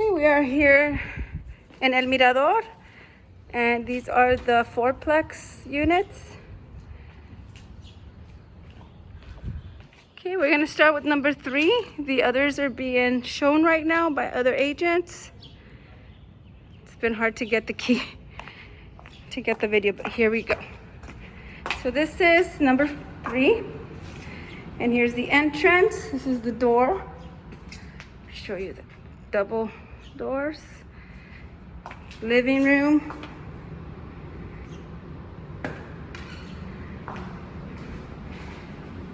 Okay, we are here in El Mirador, and these are the fourplex units. Okay, we're gonna start with number three. The others are being shown right now by other agents. It's been hard to get the key to get the video, but here we go. So this is number three, and here's the entrance. This is the door. Show you the double doors. Living room.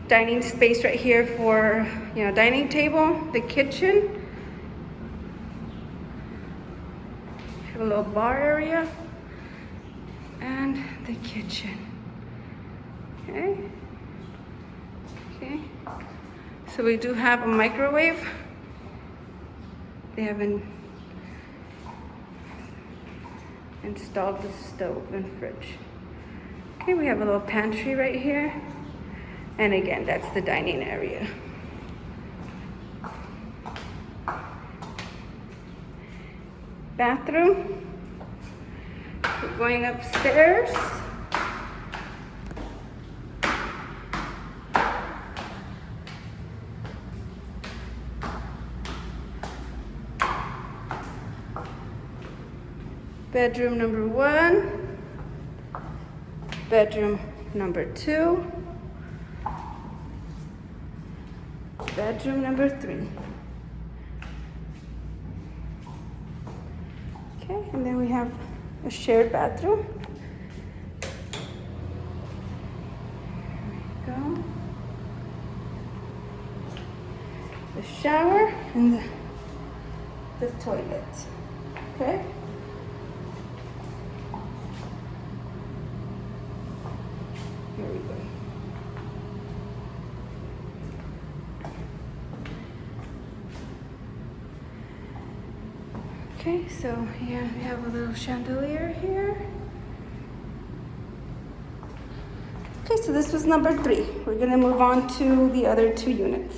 Dining space right here for, you know, dining table, the kitchen. Have a little bar area and the kitchen. Okay. Okay. So we do have a microwave. They haven't installed the stove and fridge. Okay, we have a little pantry right here. And again, that's the dining area. Bathroom. We're going upstairs. Bedroom number one. Bedroom number two. Bedroom number three. Okay, and then we have a shared bathroom. There we go. The shower and the, the toilet. Okay. Here we go. Okay, so yeah, we have a little chandelier here. Okay, so this was number three. We're gonna move on to the other two units.